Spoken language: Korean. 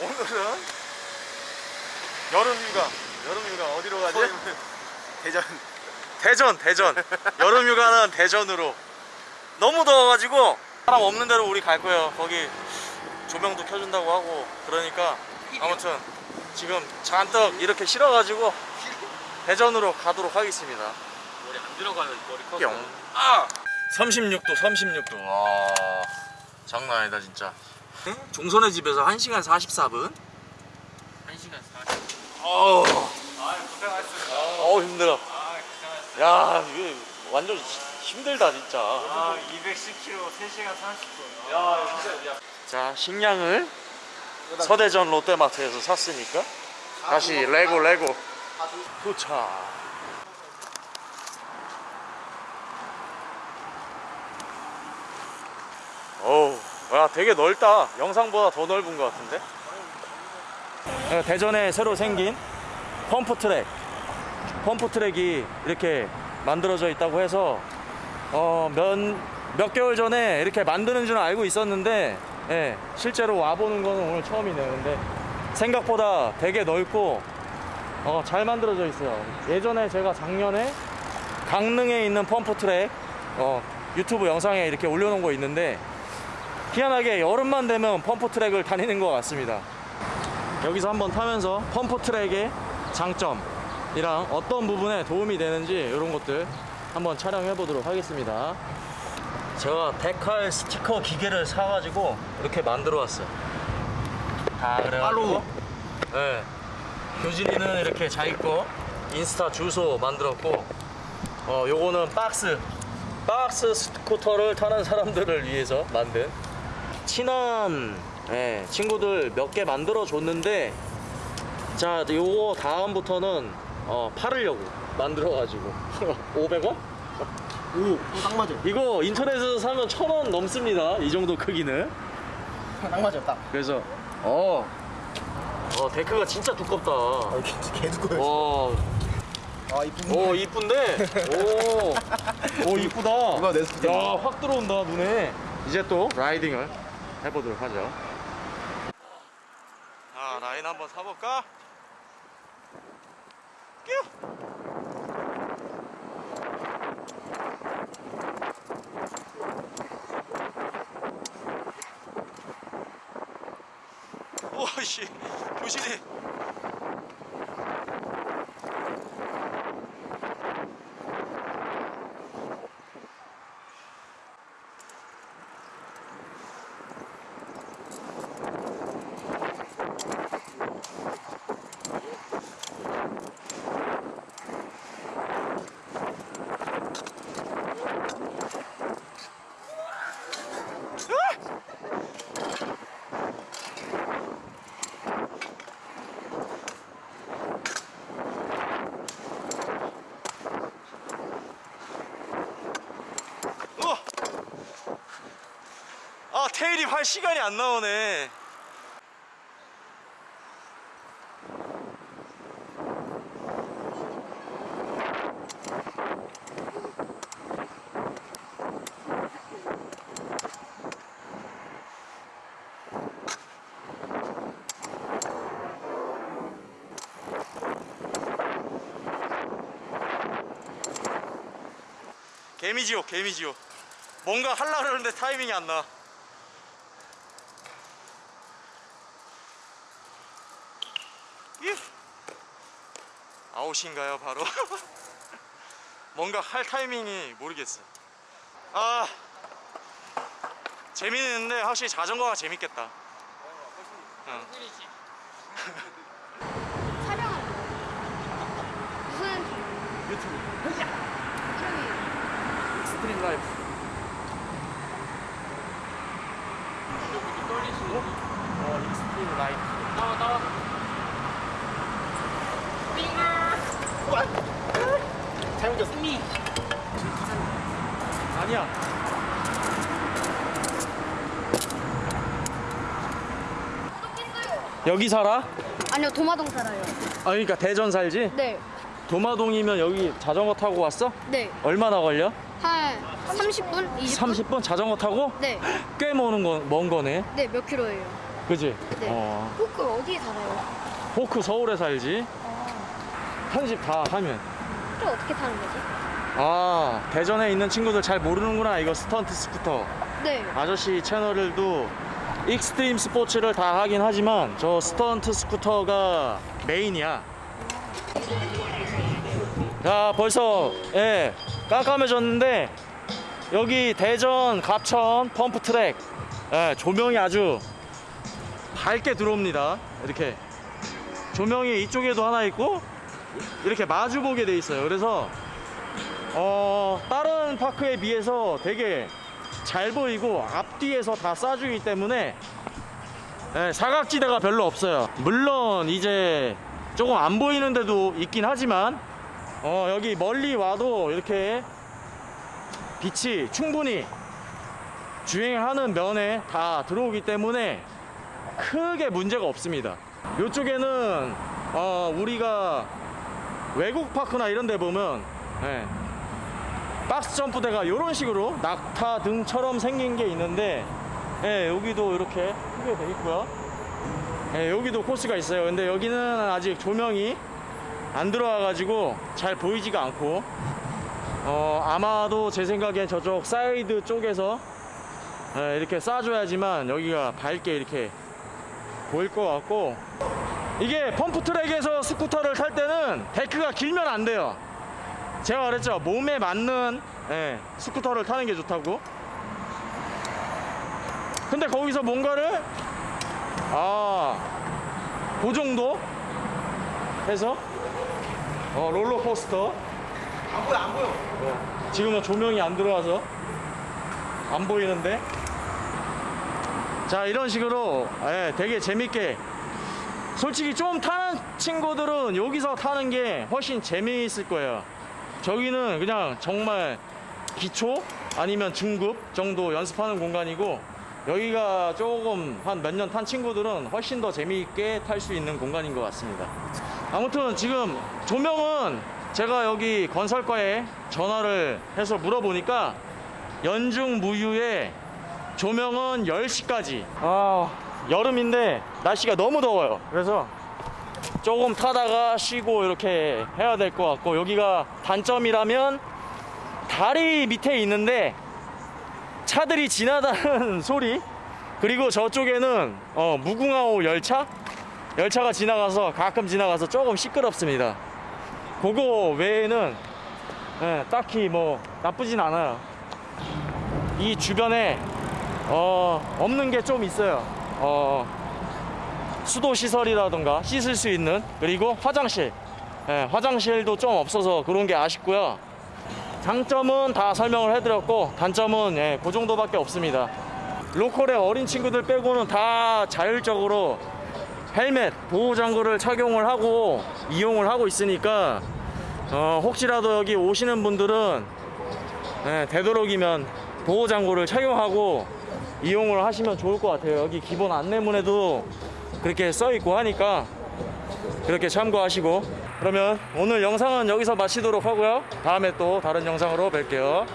오늘은 여름 휴가 여름 휴가 어디로 가지? 대전. 대전 대전. 여름 휴가는 대전으로. 너무 더워가지고 사람 없는 데로 우리 갈 거예요. 거기 조명도 켜준다고 하고 그러니까 아무튼 지금 잔뜩 이렇게 실어가지고 대전으로 가도록 하겠습니다. 머리 안 들어가요 머리 커서 뿅. 아! 36도 36도. 와 장난 아니다 진짜 종선의 집에서 1시간 44분. 1시간 40분. 어우. 아 고생하셨습니다. 어우 힘들어. 아 야 이게 완전 힘들다 진짜. 아 210km 3시간 30분. 야 진짜 야. 자 식량을 서대전 롯데마트에서 샀으니까 다시 레고 레고. 도착. 어우 야 되게 넓다. 영상보다 더 넓은 것 같은데? 어, 대전에 새로 생긴 펌프 트랙. 펌프 트랙이 이렇게 만들어져 있다고 해서 어, 몇, 몇 개월 전에 이렇게 만드는 줄은 알고 있었는데 예, 실제로 와보는 거는 오늘 처음이네요. 근데 생각보다 되게 넓고 어, 잘 만들어져 있어요. 예전에 제가 작년에 강릉에 있는 펌프 트랙 어, 유튜브 영상에 이렇게 올려놓은 거 있는데 희한하게 여름만 되면 펌프 트랙을 다니는 것 같습니다. 여기서 한번 타면서 펌프 트랙의 장점이랑 어떤 부분에 도움이 되는지 이런 것들 한번 촬영해 보도록 하겠습니다. 제가 decal 스티커 기계를 사가지고 이렇게 만들어 왔어요. 다 그래가지고. 네. 교진이는 이렇게 자기 거 인스타 주소 만들었고 어 요거는 박스 박스 스쿠터를 타는 사람들을 위해서 만든 친한 예, 친구들 몇 개 만들어 줬는데 자 요거 다음부터는 어, 팔으려고 만들어 가지고. 500원? 오딱 맞아요. 이거 인터넷에서 사면 1000원 넘습니다. 이 정도 크기는. 딱 맞아요 딱. 그래서 어, 어 데크가 진짜 두껍다. 아, 개, 개 두꺼워요 와, 아 이쁜 오 이쁜데? 오, 오 이쁘다. 이거 내 스티커. 야확 들어온다 눈에. 이제 또 라이딩을 해보도록 하죠 자 라인 한번 사볼까? 뀨! 오씨 교실이 우와! 아 테일이 할 시간이 안 나오네 개미지옥 개미지옥 뭔가 하려고 그러는데 타이밍이 안 나. 이 아웃인가요 바로? 뭔가 할 타이밍이 모르겠어. 아 재미있는데 확실히 자전거가 재밌겠다. 응. 촬영하는 거예요? 무슨 유튜브 이름이 스트림 라이프. 떨리시고 어 익스트림 라이프. 나와 나와 졌어 미 아니야. 여기 살아? 아니요 도마동 살아요. 아 그러니까 대전 살지? 네, 도마동이면 여기 자전거 타고 왔어? 네. 얼마나 걸려? 한 30분, 20분? 30분 자전거 타고? 네, 꽤 머는 거, 먼 거네. 네몇 킬로예요? 그지? 네. 어. 포크 어디에 살아요? 포크 서울에 살지. 아, 편집 다 하면. 또 어떻게 타는 거지? 아, 대전에 있는 친구들 잘 모르는구나. 이거 스턴트 스쿠터. 네. 아저씨 채널들도 익스트림 스포츠를 다 하긴 하지만 저 스턴트 스쿠터가 메인이야. 자, 벌써 예, 깜깜해졌는데 여기 대전 갑천 펌프 트랙 예, 조명이 아주 밝게 들어옵니다. 이렇게 조명이 이쪽에도 하나 있고 이렇게 마주 보게 돼 있어요. 그래서 어, 다른 파크에 비해서 되게 잘 보이고 앞뒤에서 다 쏴주기 때문에 예, 사각지대가 별로 없어요. 물론 이제 조금 안 보이는 데도 있긴 하지만 어, 여기 멀리 와도 이렇게 빛이 충분히 주행하는 면에 다 들어오기 때문에 크게 문제가 없습니다. 이쪽에는 어, 우리가 외국 park나 이런 데 보면 예, 박스 점프대가 이런 식으로 낙타 등처럼 생긴 게 있는데 예, 여기도 이렇게 크게 돼 있고요. 예, 여기도 코스가 있어요. 근데 여기는 아직 조명이 안 들어와 가지고 잘 보이지가 않고 어, 아마도 제 생각엔 저쪽 사이드 쪽에서 예, 이렇게 쏴줘야지만 여기가 밝게 이렇게 보일 것 같고 이게 펌프 트랙에서 스쿠터를 탈 때는 데크가 길면 안 돼요. 제가 그랬죠. 몸에 맞는 예, 스쿠터를 타는 게 좋다고. 근데 거기서 뭔가를 아그 정도? 해서? 어, 롤러코스터. 안 보여 안 보여. 어, 지금은 조명이 안 들어와서 안 보이는데? 자 이런 식으로 예, 되게 재밌게 솔직히 좀 타는 친구들은 여기서 타는 게 훨씬 재미있을 거예요 저기는 그냥 정말 기초 아니면 중급 정도 연습하는 공간이고 여기가 조금 한 몇 년 탄 친구들은 훨씬 더 재미있게 탈 수 있는 공간인 것 같습니다. 아무튼 지금 조명은 제가 여기 건설과에 전화를 해서 물어보니까 연중 무휴에 조명은 10시까지. 아, 여름인데 날씨가 너무 더워요. 그래서 조금 타다가 쉬고 이렇게 해야 될 것 같고 여기가 단점이라면 다리 밑에 있는데 차들이 지나다는 소리 그리고 저쪽에는 어, 무궁화호 열차? 열차가 지나가서 가끔 지나가서 조금 시끄럽습니다. 그거 외에는 예, 딱히 뭐 나쁘진 않아요. 이 주변에 어, 없는 게 좀 있어요 어, 수도 시설이라던가 씻을 수 있는 그리고 화장실. 예, 화장실도 좀 없어서 그런 게 아쉽고요. 장점은 다 설명을 해드렸고 단점은 예, 그 정도밖에 없습니다. 로컬의 어린 친구들 빼고는 다 자율적으로 헬멧 보호장구를 착용을 하고 이용을 하고 있으니까 어, 혹시라도 여기 오시는 분들은 예, 되도록이면 보호장구를 착용하고 이용을 하시면 좋을 것 같아요. 여기 기본 안내문에도 그렇게 써 있고 하니까 그렇게 참고하시고. 그러면 오늘 영상은 여기서 마치도록 하고요. 다음에 또 다른 영상으로 뵐게요